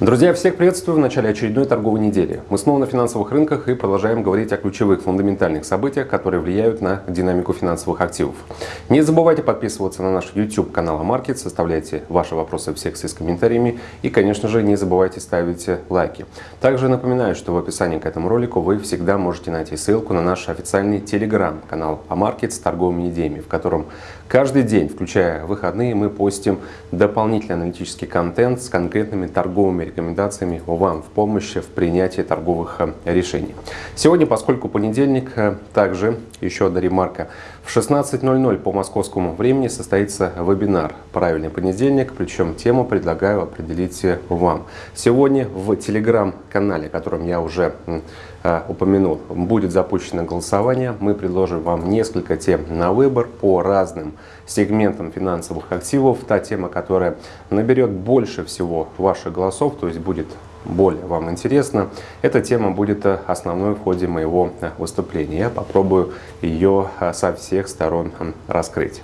Друзья, всех приветствую в начале очередной торговой недели. Мы снова на финансовых рынках и продолжаем говорить о ключевых фундаментальных событиях, которые влияют на динамику финансовых активов. Не забывайте подписываться на наш YouTube канал Амаркет, составляйте ваши вопросы в секции с комментариями и, конечно же, не забывайте ставить лайки. Также напоминаю, что в описании к этому ролику вы всегда можете найти ссылку на наш официальный телеграм-канал Амаркет с торговыми идеями, в котором каждый день, включая выходные, мы постим дополнительный аналитический контент с конкретными торговыми рекомендациями вам в помощи в принятии торговых э, решений. Сегодня, поскольку понедельник, э, также еще одна ремарка. В 16.00 по московскому времени состоится вебинар «Правильный понедельник», причем тему предлагаю определить э, вам. Сегодня в телеграм-канале, которым я уже упомянул, будет запущено голосование. Мы предложим вам несколько тем на выбор по разным сегментам финансовых активов. Та тема, которая наберет больше всего ваших голосов, то есть будет более вам интересно, эта тема будет э, основной в ходе моего э, выступления. Я попробую ее э, со всех сторон раскрыть.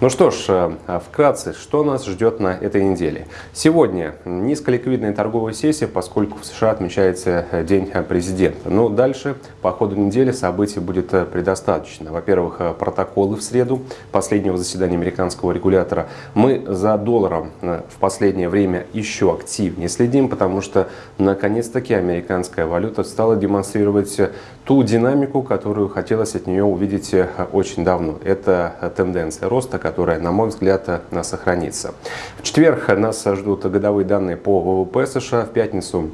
Ну что ж, вкратце, что нас ждет на этой неделе? Сегодня низколиквидная торговая сессия, поскольку в США отмечается День президента. Но дальше по ходу недели событий будет предостаточно. Во-первых, протоколы в среду последнего заседания американского регулятора. Мы за долларом в последнее время еще активнее следим, потому что наконец-таки американская валюта стала демонстрировать ту динамику, которую хотелось от нее увидеть э, очень давно. Это тенденция роста, которая, на мой взгляд, э, сохранится. В четверг нас ждут годовые данные по ВВП США. В пятницу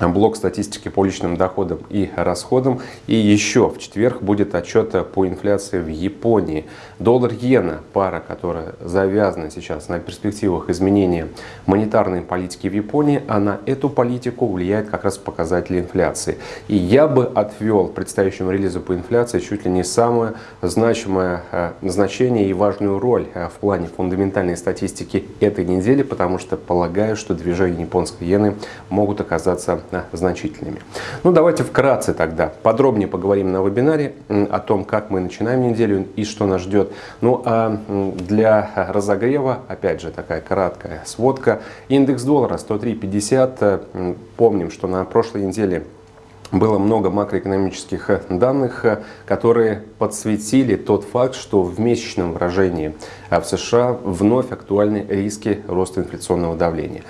блок статистики по личным доходам и расходам. И еще в четверг будет отчет по инфляции в Японии. Доллар-иена, пара, которая завязана сейчас на перспективах изменения монетарной политики в Японии, а на эту политику влияет как раз показатели инфляции. И я бы отвел предстоящему релизу по инфляции чуть ли не самое значимое э, значение и важную роль э, в плане фундаментальной статистики этой недели, потому что полагаю, что движения японской иены могут оказаться значительными. Ну, давайте вкратце тогда подробнее поговорим на вебинаре о том, как мы начинаем неделю и что нас ждет. Ну, а для разогрева, опять же, такая краткая сводка. Индекс доллара 103.50. Помним, что на прошлой неделе было много макроэкономических э, данных, э, которые подсветили тот факт, что в месячном выражении э, в США вновь актуальны риски роста инфляционного давления.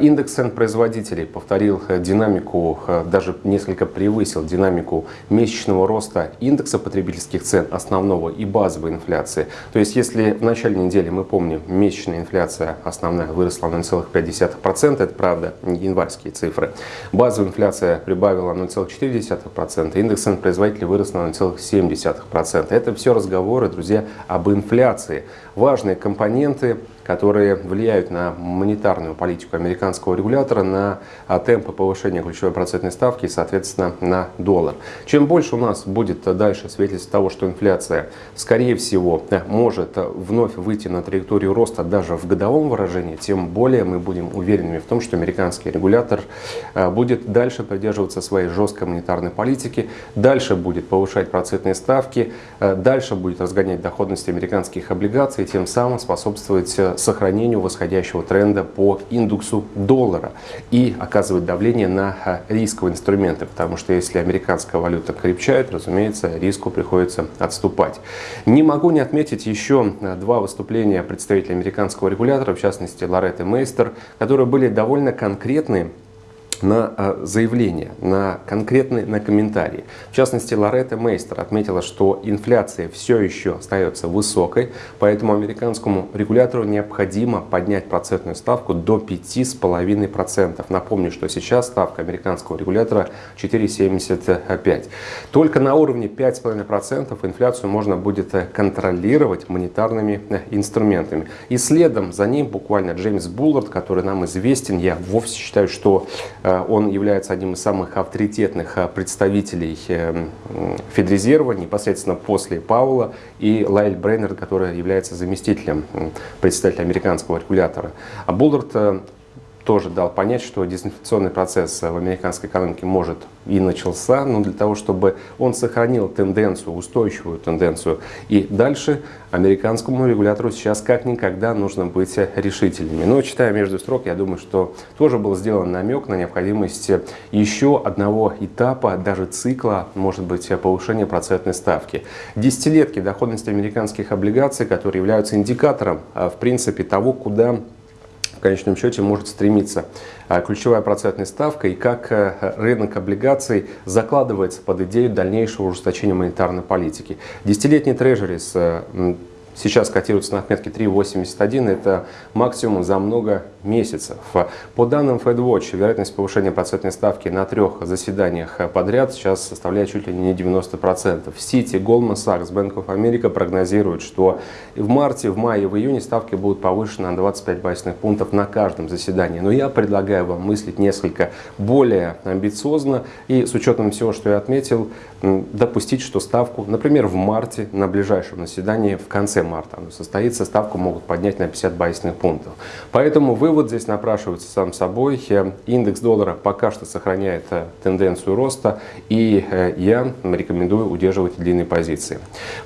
Индекс цен производителей повторил динамику, даже несколько превысил динамику месячного роста индекса потребительских цен основного и базовой инфляции. То есть, если в начале недели, мы помним, месячная инфляция основная выросла на 0,5%, это правда январские цифры, базовая инфляция прибавила 0,5%, 0,4%, индекс цен производителей вырос на 0,7%. Это все разговоры, друзья, об инфляции. Важные компоненты которые влияют на монетарную политику американского регулятора, на а, темпы повышения ключевой процентной ставки и, соответственно, на доллар. Чем больше у нас будет дальше свидетельств того, что инфляция, скорее всего, э, может вновь выйти на траекторию роста даже в годовом выражении, тем более мы будем уверенными в том, что американский регулятор э, будет дальше придерживаться своей жесткой монетарной политики, дальше будет повышать процентные ставки, э, дальше будет разгонять доходность американских облигаций, тем самым способствовать сохранению восходящего тренда по индексу доллара и оказывать давление на а, рисковые инструменты, потому что если американская валюта крепчает, разумеется, риску приходится отступать. Не могу не отметить еще а, два выступления представителей американского регулятора, в частности Лоретты Мейстер, которые были довольно конкретные на а, заявление, на конкретные на комментарии. В частности, Лоретта Мейстер отметила, что инфляция все еще остается высокой, поэтому американскому регулятору необходимо поднять процентную ставку до 5,5%. Напомню, что сейчас ставка американского регулятора 4,75%. Только на уровне 5,5% инфляцию можно будет э, контролировать монетарными э, инструментами. И следом за ним буквально Джеймс Буллард, который нам известен, я вовсе считаю, что Э, он является одним из самых авторитетных э, представителей э, Федрезерва, непосредственно после Паула, и Лайль Брейнер, который является заместителем председателя американского регулятора. А Буллард тоже дал понять, что дезинфекционный процесс в американской экономике может и начался, но для того, чтобы он сохранил тенденцию, устойчивую тенденцию и дальше, американскому регулятору сейчас как никогда нужно быть решительными. Но читая между строк, я думаю, что тоже был сделан намек на необходимость еще одного этапа, даже цикла, может быть, повышения процентной ставки. Десятилетки доходности американских облигаций, которые являются индикатором, а, в принципе, того, куда конечном счете может стремиться а, ключевая процентная ставка и как э, рынок облигаций закладывается под идею дальнейшего ужесточения монетарной политики. Десятилетний трежерис сейчас котируется на отметке 3,81, это максимум за много месяцев. По данным FedWatch, вероятность повышения процентной ставки на трех заседаниях подряд сейчас составляет чуть ли не 90%. В Сити, Goldman Sachs, Bank of America прогнозируют, что в марте, в мае, в июне ставки будут повышены на 25 базисных пунктов на каждом заседании. Но я предлагаю вам мыслить несколько более амбициозно и с учетом всего, что я отметил, допустить, что ставку, например, в марте на ближайшем заседании в конце марта состоится, ставку могут поднять на 50 базисных пунктов. Поэтому вывод здесь напрашивается сам собой. Индекс доллара пока что сохраняет э, тенденцию роста, и э, я рекомендую удерживать длинные позиции.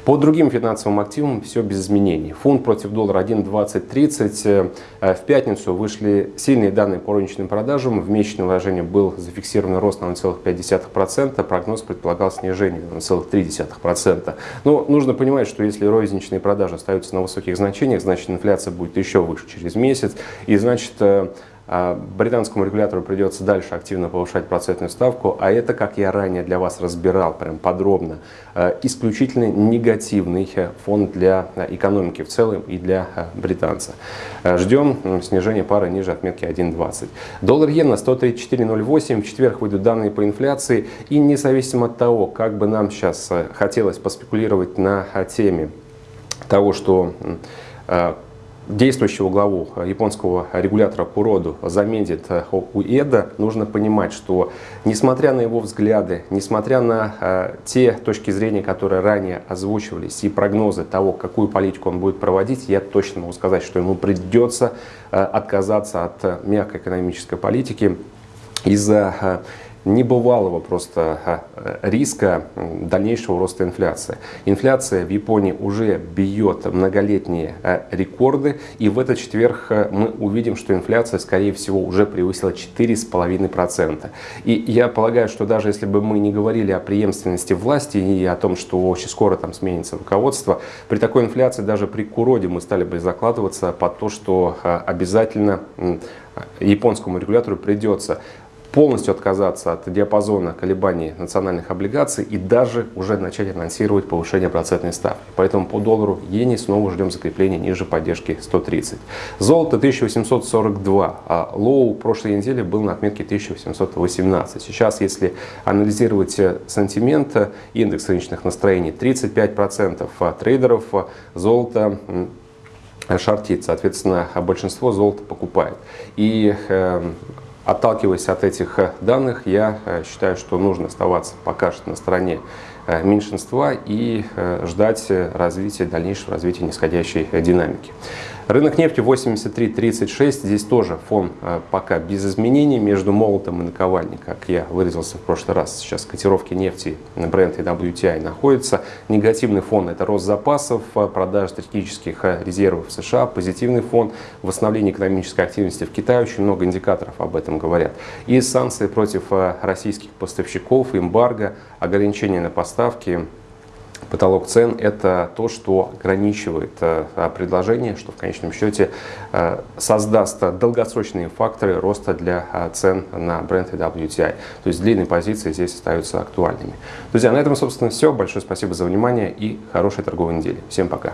По другим финансовым активам все без изменений. Фунт против доллара 1.2030. Э, в пятницу вышли сильные данные по розничным продажам. В месячном выражении был зафиксирован рост на 0,5%. Прогноз предполагал снижение на 0,3%. Но нужно понимать, что если розничные продажи продажи остаются на высоких значениях, значит инфляция будет еще выше через месяц. И значит э, а, британскому регулятору придется дальше активно повышать процентную ставку, а это, как я ранее для вас разбирал прям подробно, э, исключительно негативный фон для экономики в целом и для э, британца. Ждем снижения пары ниже отметки 1.20. Доллар-иена 134.08, в четверг выйдут данные по инфляции, и независимо от того, как бы нам сейчас хотелось поспекулировать на теме того, что э, действующего главу японского регулятора по роду заменит э, Уэда, нужно понимать, что несмотря на его взгляды, несмотря на э, те точки зрения, которые ранее озвучивались, и прогнозы того, какую политику он будет проводить, я точно могу сказать, что ему придется отказаться от мягкой экономической политики из-за небывалого просто риска дальнейшего роста инфляции. Инфляция в Японии уже бьет многолетние а, рекорды, и в этот четверг а, мы увидим, что инфляция, скорее всего, уже превысила 4,5%. И я полагаю, что даже если бы мы не говорили о преемственности власти и о том, что очень скоро там сменится руководство, при такой инфляции даже при Куроде мы стали бы закладываться под то, что а, обязательно японскому регулятору придется полностью отказаться от диапазона колебаний национальных облигаций и даже уже начать анонсировать повышение процентной ставки. Поэтому по доллару иене снова ждем закрепления ниже поддержки 130. Золото 1842, а low прошлой недели был на отметке 1818. Сейчас, если анализировать э, sentiment, э, индекс рыночных настроений 35% трейдеров золото шортит, соответственно, большинство золота покупает. И э, Отталкиваясь от этих э, данных, я э, считаю, что нужно оставаться пока что на стороне э, меньшинства и ждать развития, дальнейшего развития нисходящей динамики. Рынок нефти 83.36, здесь тоже фон э, пока без изменений между молотом и наковальней, как я выразился в прошлый раз. Сейчас котировки нефти на и WTI находятся. Негативный фон это рост запасов, э, продажа стратегических э, резервов в США. Позитивный фон восстановление экономической активности в Китае. Очень много индикаторов об этом говорят. И санкции против российских поставщиков, эмбарго, ограничения на поставки Потолок цен – это то, что ограничивает э, предложение, что в конечном счете э, создаст долгосрочные факторы роста для э, цен на бренд и WTI. То есть длинные позиции здесь остаются актуальными. Друзья, на этом, собственно, все. Большое спасибо за внимание и хорошей торговой недели. Всем пока!